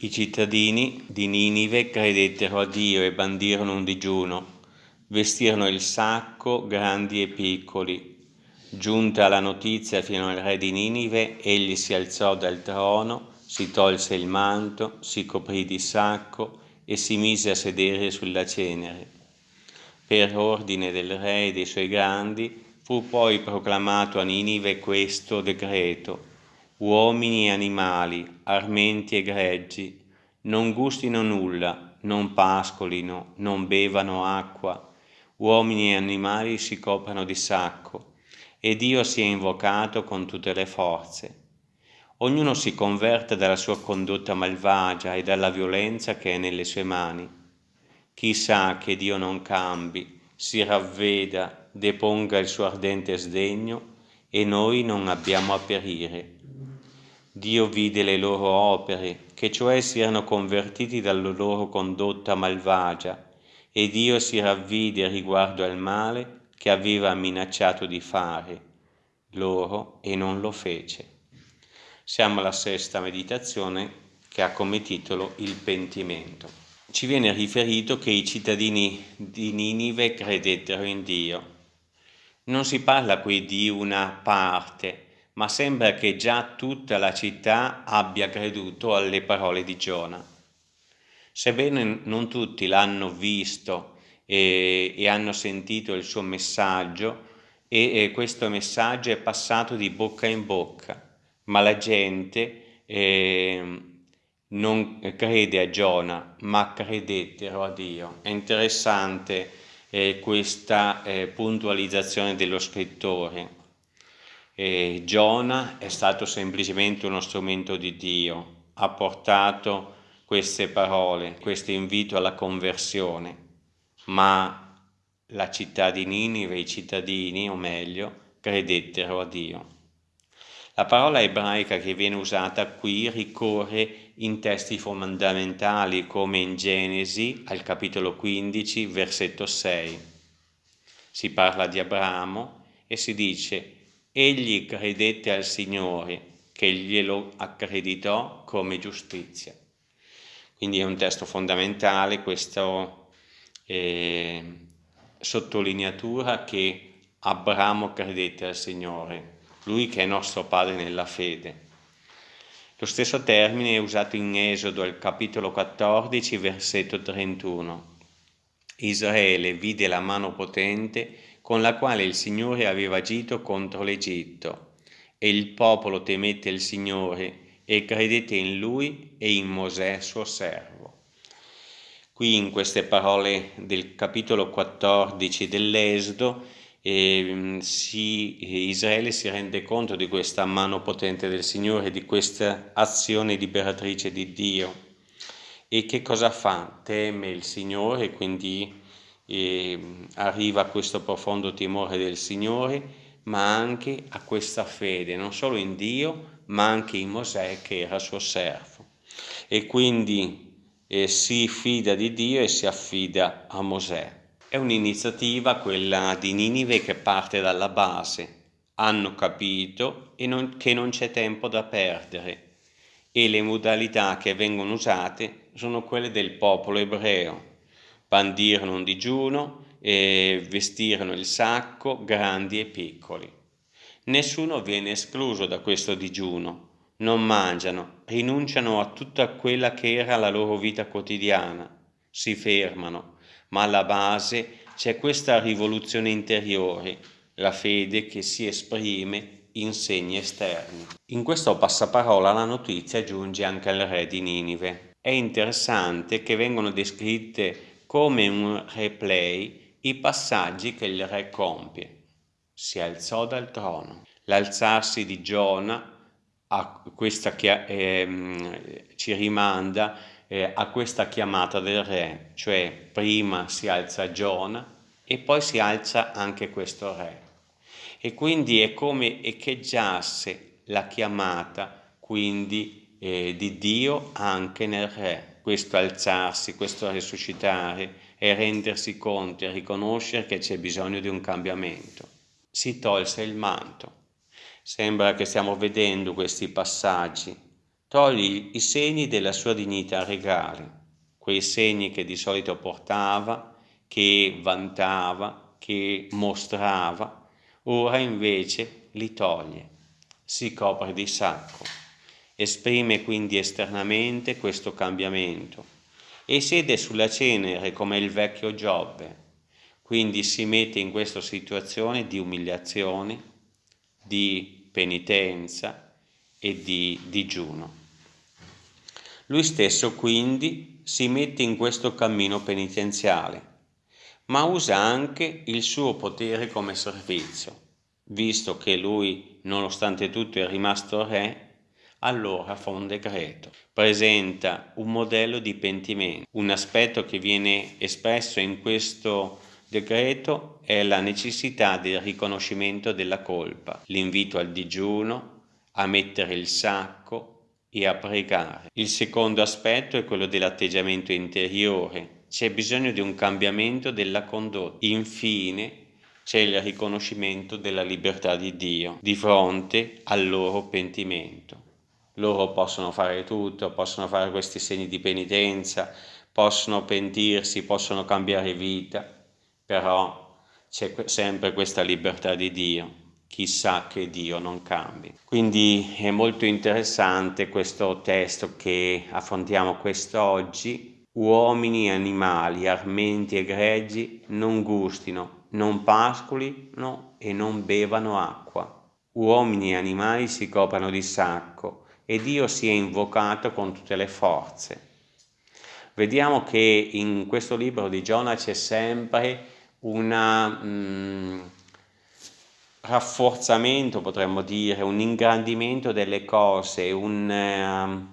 I cittadini di Ninive credettero a Dio e bandirono un digiuno, vestirono il sacco grandi e piccoli. Giunta la notizia fino al re di Ninive, egli si alzò dal trono, si tolse il manto, si coprì di sacco e si mise a sedere sulla cenere. Per ordine del re e dei suoi grandi fu poi proclamato a Ninive questo decreto uomini e animali, armenti e greggi, non gustino nulla, non pascolino, non bevano acqua, uomini e animali si coprano di sacco, e Dio sia invocato con tutte le forze. Ognuno si converte dalla sua condotta malvagia e dalla violenza che è nelle sue mani. Chissà che Dio non cambi, si ravveda, deponga il suo ardente sdegno e noi non abbiamo a perire. Dio vide le loro opere, che cioè si erano convertiti dalla loro condotta malvagia, e Dio si ravvide riguardo al male che aveva minacciato di fare loro e non lo fece. Siamo alla sesta meditazione che ha come titolo il pentimento. Ci viene riferito che i cittadini di Ninive credettero in Dio. Non si parla qui di una parte, ma sembra che già tutta la città abbia creduto alle parole di Giona. Sebbene non tutti l'hanno visto e, e, hanno sentito il suo messaggio, e, e, questo messaggio è passato di bocca in bocca, ma la gente eh, non crede a Giona, ma credettero a Dio. È interessante eh, questa eh, puntualizzazione dello scrittore e Giona è stato semplicemente uno strumento di Dio, ha portato queste parole, questo invito alla conversione, ma la città di Ninive, i cittadini, o meglio, credettero a Dio. La parola ebraica che viene usata qui ricorre in testi fondamentali come in Genesi al capitolo 15, versetto 6. Si parla di Abramo e si dice egli credette al Signore che glielo accreditò come giustizia. Quindi è un testo fondamentale questa eh, sottolineatura che Abramo credette al Signore, lui che è nostro Padre nella fede. Lo stesso termine è usato in Esodo al capitolo 14, versetto 31. Israele vide la mano potente con la quale il Signore aveva agito contro l'Egitto. E il popolo temette il Signore e credette in Lui e in Mosè suo servo. Qui in queste parole del capitolo 14 dell'Esodo eh, si, Israele si rende conto di questa mano potente del Signore, di questa azione liberatrice di Dio. E che cosa fa? Teme il Signore, quindi e arriva a questo profondo timore del Signore, ma anche a questa fede, non solo in Dio, ma anche in Mosè che era suo servo. E quindi eh, si fida di Dio e si affida a Mosè. È un'iniziativa, quella di Ninive, che parte dalla base. Hanno capito non, che non c'è tempo da perdere e le modalità che vengono usate sono quelle del popolo ebreo bandirono un digiuno e vestirono il sacco, grandi e piccoli. Nessuno viene escluso da questo digiuno, non mangiano, rinunciano a tutta quella che era la loro vita quotidiana, si fermano, ma alla base c'è questa rivoluzione interiore, la fede che si esprime in segni esterni. In questo passaparola la notizia giunge anche al re di Ninive. È interessante che vengono descritte come un replay i passaggi che il re compie. Si alzò dal trono. L'alzarsi di Giona a questa eh, ci rimanda eh, a questa chiamata del re, cioè prima si alza Giona e poi si alza anche questo re. E quindi è come echeggiasse la chiamata quindi eh, di Dio anche nel re questo alzarsi, questo risuscitare e rendersi conto e riconoscere che c'è bisogno di un cambiamento. Si tolse il manto. Sembra che stiamo vedendo questi passaggi. toglie i segni della sua dignità regale, quei segni che di solito portava, che vantava, che mostrava, ora invece li toglie, si copre di sacco, esprime quindi esternamente questo cambiamento e siede sulla cenere come il vecchio Giobbe, quindi si mette in questa situazione di umiliazione, di penitenza e di digiuno. Lui stesso quindi si mette in questo cammino penitenziale, ma usa anche il suo potere come servizio, visto che lui, nonostante tutto, è rimasto re, allora fa un decreto, presenta un modello di pentimento, un aspetto che viene espresso in questo decreto è la necessità del riconoscimento della colpa, l'invito al digiuno, a mettere il sacco e a pregare. Il secondo aspetto è quello dell'atteggiamento interiore, c'è bisogno di un cambiamento della condotta. Infine c'è il riconoscimento della libertà di Dio di fronte al loro pentimento. Loro possono fare tutto, possono fare questi segni di penitenza, possono pentirsi, possono cambiare vita, però c'è sempre questa libertà di Dio, chissà che Dio non cambi. Quindi è molto interessante questo testo che affrontiamo quest'oggi. Uomini e animali, armenti e greggi non gustino, non pascolino e non bevano acqua. Uomini e animali si coprano di sacco e Dio si è invocato con tutte le forze. Vediamo che in questo libro di Giona c'è sempre un mm, rafforzamento, potremmo dire, un ingrandimento delle cose, una um,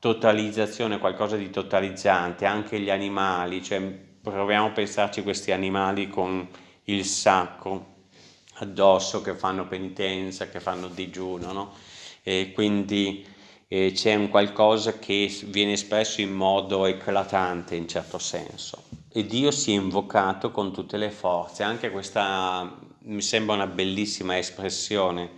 totalizzazione, qualcosa di totalizzante, anche gli animali, cioè proviamo a pensarci questi animali con il sacco addosso che fanno penitenza, che fanno digiuno, no? E quindi eh, c'è un qualcosa che viene espresso in modo eclatante in certo senso e Dio si è invocato con tutte le forze. Anche questa mi sembra una bellissima espressione,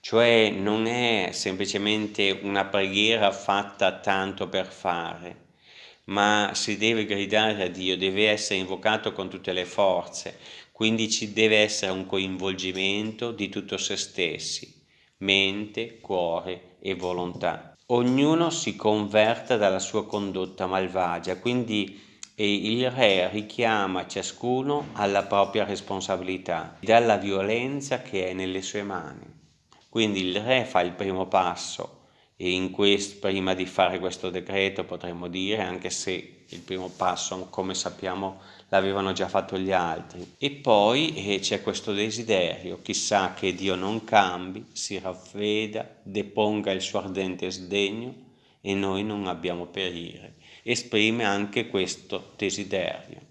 cioè non è semplicemente una preghiera fatta tanto per fare, ma si deve gridare a Dio, deve essere invocato con tutte le forze, quindi ci deve essere un coinvolgimento di tutto se stessi, mente, cuore e volontà. Ognuno si converta dalla sua condotta malvagia, quindi il re richiama ciascuno alla propria responsabilità, dalla violenza che è nelle sue mani. Quindi il re fa il primo passo e questo, prima di fare questo decreto potremmo dire, anche se il primo passo come sappiamo l'avevano già fatto gli altri. E poi eh, c'è questo desiderio, chissà che Dio non cambi, si raffredda, deponga il suo ardente sdegno e noi non abbiamo perire esprime anche questo desiderio.